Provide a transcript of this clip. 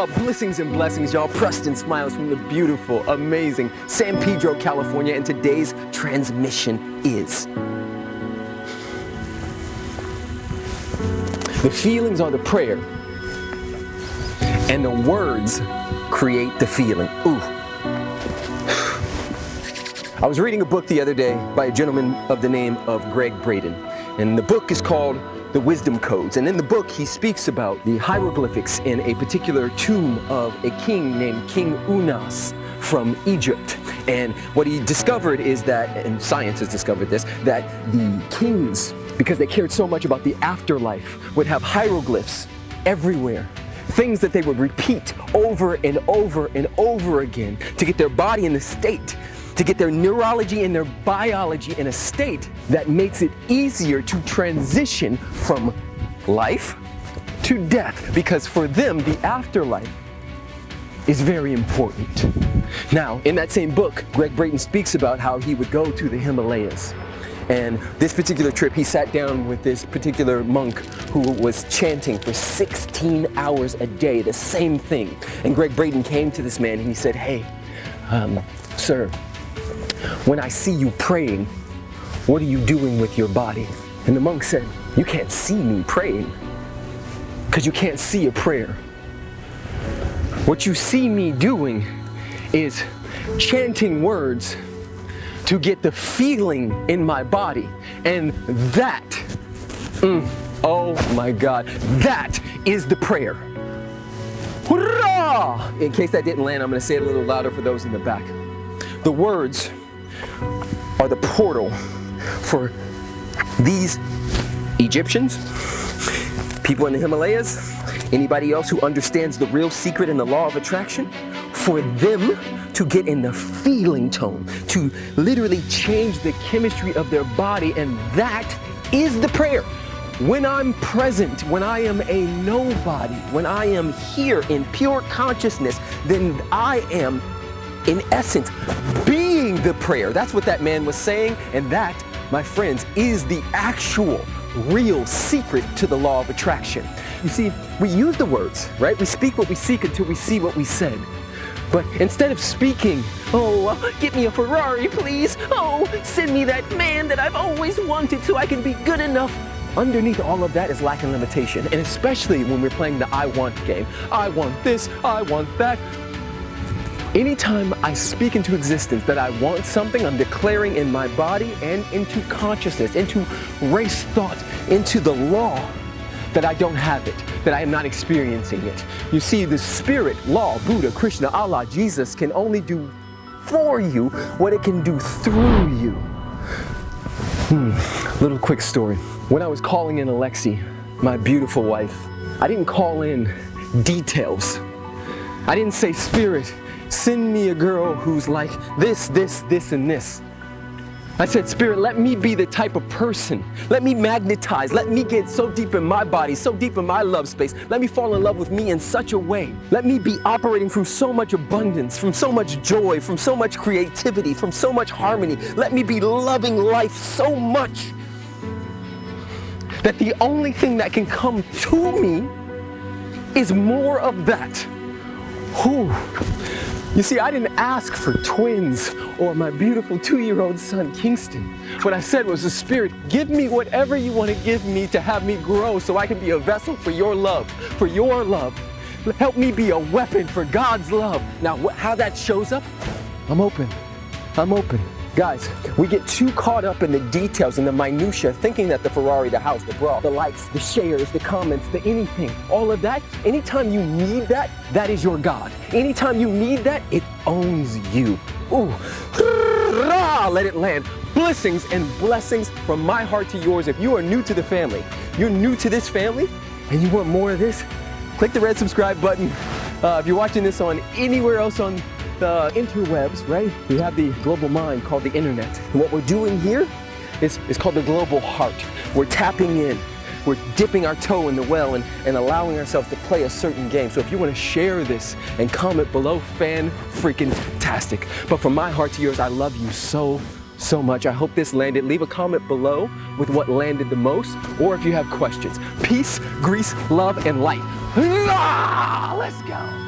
Oh, blessings and blessings, y'all. Preston Smiles from the beautiful, amazing San Pedro, California, and today's transmission is. The feelings are the prayer, and the words create the feeling. Ooh. I was reading a book the other day by a gentleman of the name of Gregg Braden, and the book is called the wisdom codes. And in the book, he speaks about the hieroglyphics in a particular tomb of a king named King Unas from Egypt. And what he discovered is that, and science has discovered this, that the kings, because they cared so much about the afterlife, would have hieroglyphs everywhere things that they would repeat over and over and over again to get their body in the state to get their neurology and their biology in a state that makes it easier to transition from life to death because for them the afterlife is very important. Now, in that same book, Gregg Braden speaks about how he would go to the Himalayas. And this particular trip, he sat down with this particular monk who was chanting for 16 hours a day, the same thing. And Gregg Braden came to this man and he said, hey, um, sir, when I see you praying, what are you doing with your body? And the monk said, you can't see me praying because you can't see a prayer. What you see me doing is chanting words to get the feeling in my body. And that, mm, oh my God, that is the prayer. Hurrah! In case that didn't land, I'm gonna say it a little louder for those in the back. The words are the portal for these Egyptians, people in the Himalayas, anybody else who understands the real secret and the law of attraction, for them to get in the feeling tone, to literally change the chemistry of their body, and that is the prayer. When I'm present, when I am a nobody, when I am here in pure consciousness, then I am, in essence, being the prayer. That's what that man was saying, and that, my friends, is the actual, real secret to the law of attraction. You see, we use the words, right? We speak what we seek until we see what we said. But instead of speaking, oh, get me a Ferrari, please. Oh, send me that man that I've always wanted so I can be good enough. Underneath all of that is lack and limitation. And especially when we're playing the I want game. I want this, I want that. Anytime I speak into existence that I want something, I'm declaring in my body and into consciousness, into race thought, into the law that I don't have it, that I am not experiencing it. You see, the spirit, law, Buddha, Krishna, Allah, Jesus can only do for you what it can do through you. Hmm, little quick story. When I was calling in Alexi, my beautiful wife, I didn't call in details. I didn't say, Spirit, send me a girl who's like this, this, this, and this. I said, Spirit, let me be the type of person. Let me magnetize. Let me get so deep in my body, so deep in my love space. Let me fall in love with me in such a way. Let me be operating from so much abundance, from so much joy, from so much creativity, from so much harmony. Let me be loving life so much that the only thing that can come to me is more of that. Whew. You see, I didn't ask for twins or my beautiful two-year-old son, Kingston. What I said was, the Spirit, give me whatever you want to give me to have me grow so I can be a vessel for your love, for your love. Help me be a weapon for God's love. Now, how that shows up, I'm open. I'm open. Guys, we get too caught up in the details and the minutia, thinking that the Ferrari, the house, the bra, the likes, the shares, the comments, the anything, all of that, anytime you need that, that is your God. Anytime you need that, it owns you. Ooh, let it land. Blessings and blessings from my heart to yours. If you are new to the family, you're new to this family, and you want more of this, click the red subscribe button. Uh, if you're watching this on anywhere else on the uh, interwebs, right? We have the global mind called the internet. And what we're doing here is, is called the global heart. We're tapping in. We're dipping our toe in the well and, and allowing ourselves to play a certain game. So if you want to share this and comment below, fan freaking tastic. But from my heart to yours, I love you so, so much. I hope this landed. Leave a comment below with what landed the most or if you have questions. Peace, grease, love, and light. Let's go.